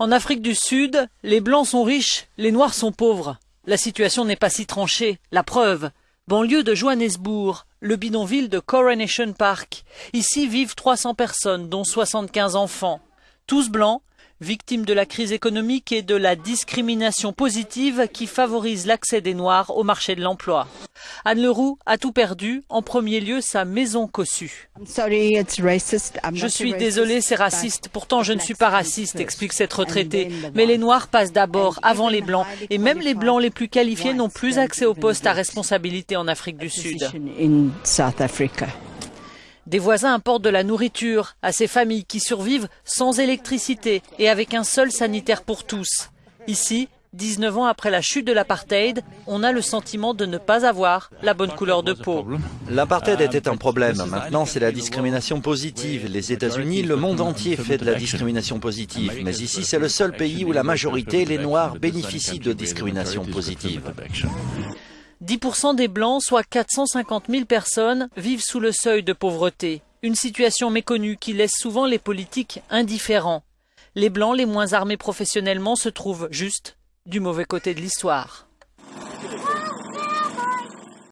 En Afrique du Sud, les Blancs sont riches, les Noirs sont pauvres. La situation n'est pas si tranchée. La preuve, banlieue de Johannesburg, le bidonville de Coronation Park. Ici vivent 300 personnes, dont 75 enfants. Tous blancs, victimes de la crise économique et de la discrimination positive qui favorise l'accès des Noirs au marché de l'emploi. Anne Leroux a tout perdu, en premier lieu sa maison cossue. Je suis désolée, c'est raciste. Pourtant, je ne suis pas raciste, explique cette retraitée. Mais les Noirs passent d'abord avant les Blancs. Et même les Blancs les plus qualifiés n'ont plus accès aux postes à responsabilité en Afrique du Sud. Des voisins apportent de la nourriture à ces familles qui survivent sans électricité et avec un seul sanitaire pour tous. Ici, 19 ans après la chute de l'apartheid, on a le sentiment de ne pas avoir la bonne couleur de peau. L'apartheid était un problème. Maintenant, c'est la discrimination positive. Les États-Unis, le monde entier fait de la discrimination positive. Mais ici, c'est le seul pays où la majorité, les Noirs, bénéficient de discrimination positive. 10% des Blancs, soit 450 000 personnes, vivent sous le seuil de pauvreté. Une situation méconnue qui laisse souvent les politiques indifférents. Les Blancs les moins armés professionnellement se trouvent juste du mauvais côté de l'histoire.